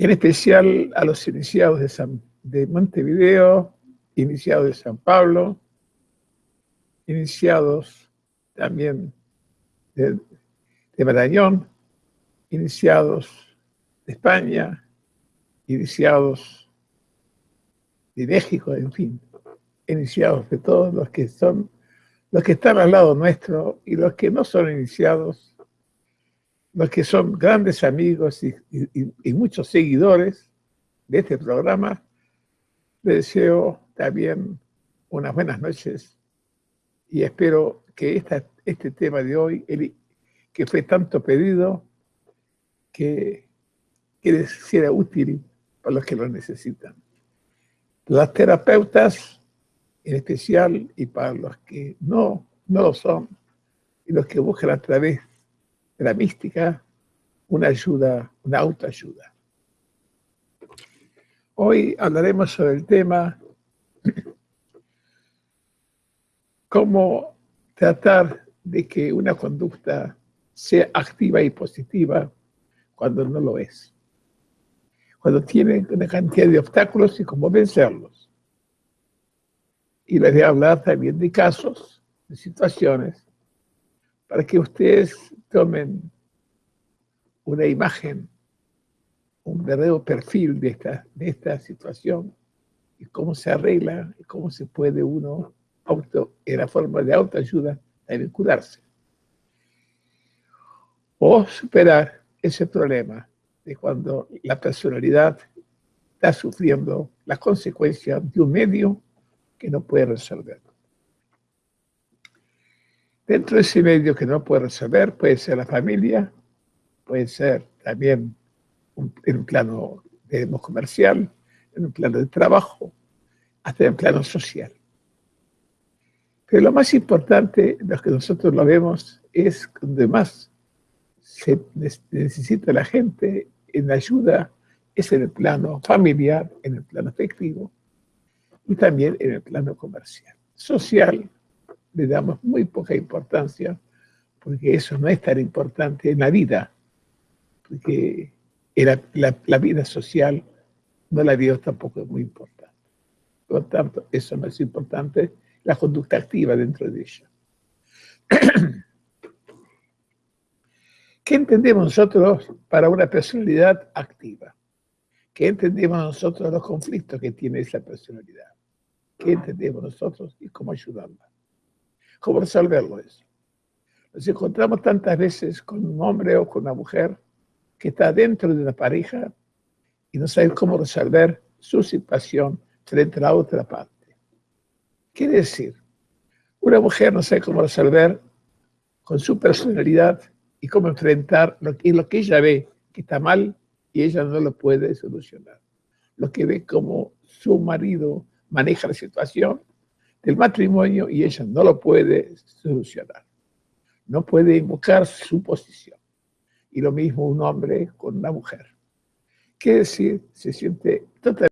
en especial a los iniciados de, San, de Montevideo, iniciados de San Pablo, iniciados también de, Marañón, iniciados de España, iniciados de México, en fin, iniciados de todos los que son, los que están al lado nuestro y los que no son iniciados, los que son grandes amigos y, y muchos seguidores de este programa, les deseo también unas buenas noches y espero que esta, este tema de hoy, el, que fue tanto pedido, que, que les sea útil para los que lo necesitan. Las terapeutas, en especial, y para los que no, no lo son, y los que buscan a través de la mística, una ayuda, una autoayuda. Hoy hablaremos sobre el tema cómo tratar de que una conducta sea activa y positiva cuando no lo es. Cuando tiene una cantidad de obstáculos y cómo vencerlos. Y les voy a hablar también de casos, de situaciones, para que ustedes tomen una imagen, un verdadero perfil de esta, situación y cómo se arregla y cómo se puede uno auto, en la forma de autoayuda, también curarse. O superar ese problema de cuando la personalidad está sufriendo las consecuencias de un medio que no puede resolver. Dentro de ese medio que no puede resolver puede ser la familia, puede ser también en un plano comercial, en un plano de trabajo, hasta en un plano social. Pero lo más importante, lo que nosotros lo vemos, es donde más se necesita la gente en ayuda, es en el plano familiar, en el plano afectivo y también en el plano comercial. Social, le damos muy poca importancia, porque eso no es tan importante en la vida, porque la, vida social no la veo tampoco muy importante. Por lo tanto, eso no es importante la conducta activa dentro de ella. ¿Qué entendemos nosotros para una personalidad activa? ¿Qué entendemos nosotros los conflictos que tiene esa personalidad? ¿Qué entendemos nosotros y cómo ayudarla? ¿Cómo resolverlo eso? Nos encontramos tantas veces con un hombre o con una mujer que está dentro de una pareja y no sabe cómo resolver su situación frente a la otra parte. Quiere decir, una mujer no sabe cómo resolver con su personalidad y cómo enfrentar lo que, lo que ella ve que está mal y ella no lo puede solucionar. Lo que ve como su marido maneja la situación del matrimonio y ella no lo puede solucionar. No puede invocar su posición. Y lo mismo un hombre con una mujer. Quiere decir, se siente totalmente